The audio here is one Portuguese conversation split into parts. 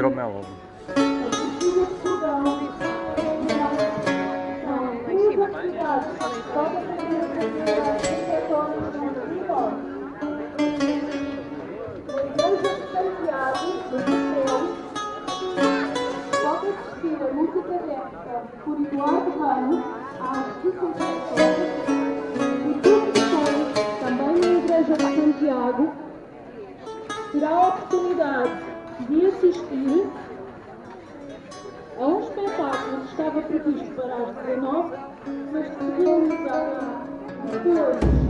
Hidromel. por Eduardo Ramos às 16 horas e todos depois, também na Igreja de Santiago, terá a oportunidade de assistir a um espetáculo que estava previsto para as 19, mas que se realizará depois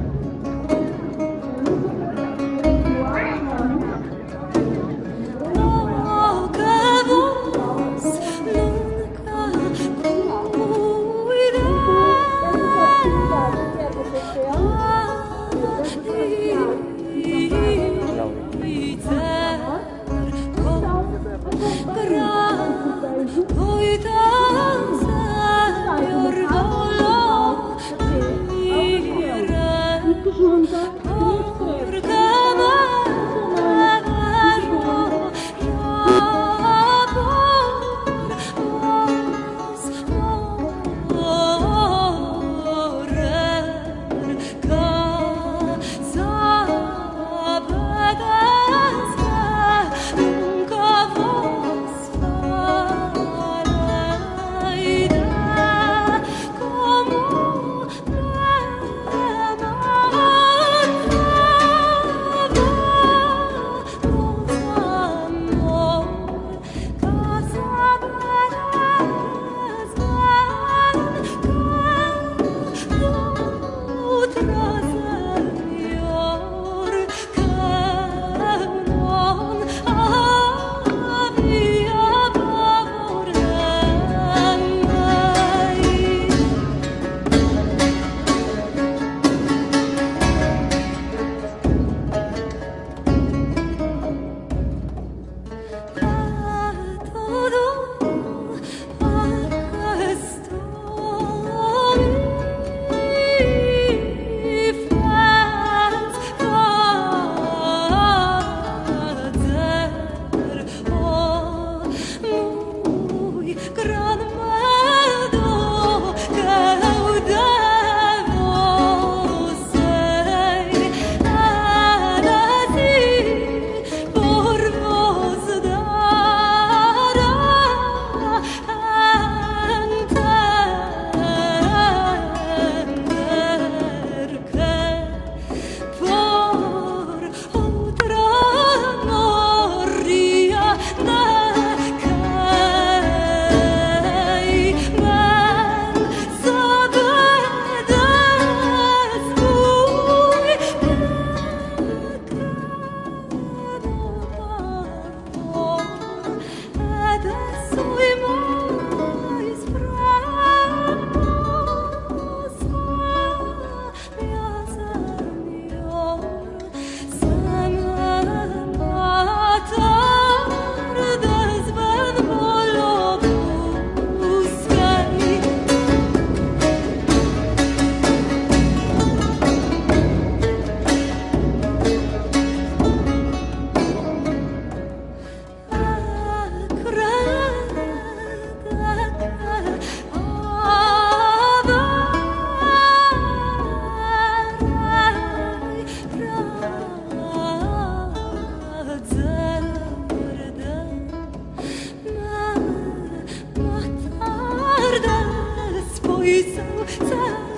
在。